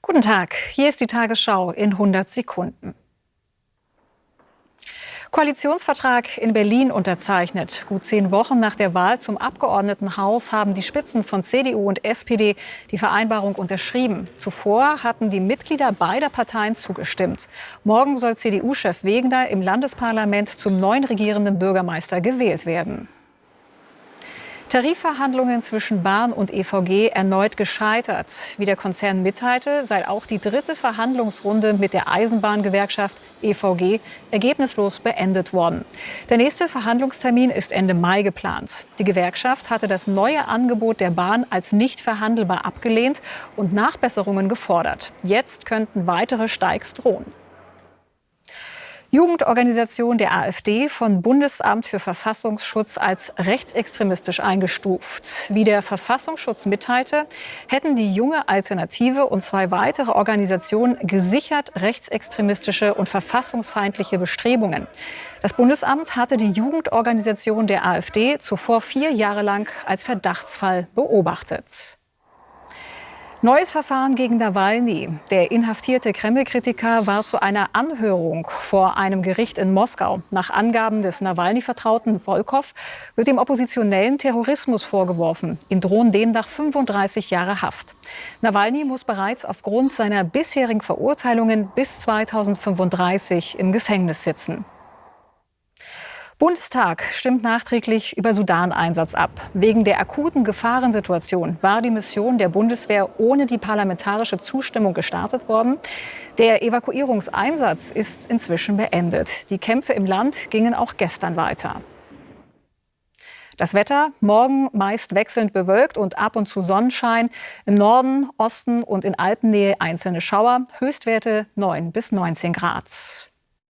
Guten Tag, hier ist die Tagesschau in 100 Sekunden. Koalitionsvertrag in Berlin unterzeichnet. Gut zehn Wochen nach der Wahl zum Abgeordnetenhaus haben die Spitzen von CDU und SPD die Vereinbarung unterschrieben. Zuvor hatten die Mitglieder beider Parteien zugestimmt. Morgen soll CDU-Chef Wegener im Landesparlament zum neuen regierenden Bürgermeister gewählt werden. Tarifverhandlungen zwischen Bahn und EVG erneut gescheitert. Wie der Konzern mitteilte, sei auch die dritte Verhandlungsrunde mit der Eisenbahngewerkschaft EVG ergebnislos beendet worden. Der nächste Verhandlungstermin ist Ende Mai geplant. Die Gewerkschaft hatte das neue Angebot der Bahn als nicht verhandelbar abgelehnt und Nachbesserungen gefordert. Jetzt könnten weitere Steigs drohen. Jugendorganisation der AfD von Bundesamt für Verfassungsschutz als rechtsextremistisch eingestuft. Wie der Verfassungsschutz mitteilte, hätten die junge Alternative und zwei weitere Organisationen gesichert rechtsextremistische und verfassungsfeindliche Bestrebungen. Das Bundesamt hatte die Jugendorganisation der AfD zuvor vier Jahre lang als Verdachtsfall beobachtet. Neues Verfahren gegen Nawalny. Der inhaftierte Kreml-Kritiker war zu einer Anhörung vor einem Gericht in Moskau. Nach Angaben des Nawalny-Vertrauten Volkov wird dem Oppositionellen Terrorismus vorgeworfen. Ihm drohen demnach 35 Jahre Haft. Nawalny muss bereits aufgrund seiner bisherigen Verurteilungen bis 2035 im Gefängnis sitzen. Bundestag stimmt nachträglich über Sudan-Einsatz ab. Wegen der akuten Gefahrensituation war die Mission der Bundeswehr ohne die parlamentarische Zustimmung gestartet worden. Der Evakuierungseinsatz ist inzwischen beendet. Die Kämpfe im Land gingen auch gestern weiter. Das Wetter morgen meist wechselnd bewölkt und ab und zu Sonnenschein. Im Norden, Osten und in Alpennähe einzelne Schauer. Höchstwerte 9 bis 19 Grad.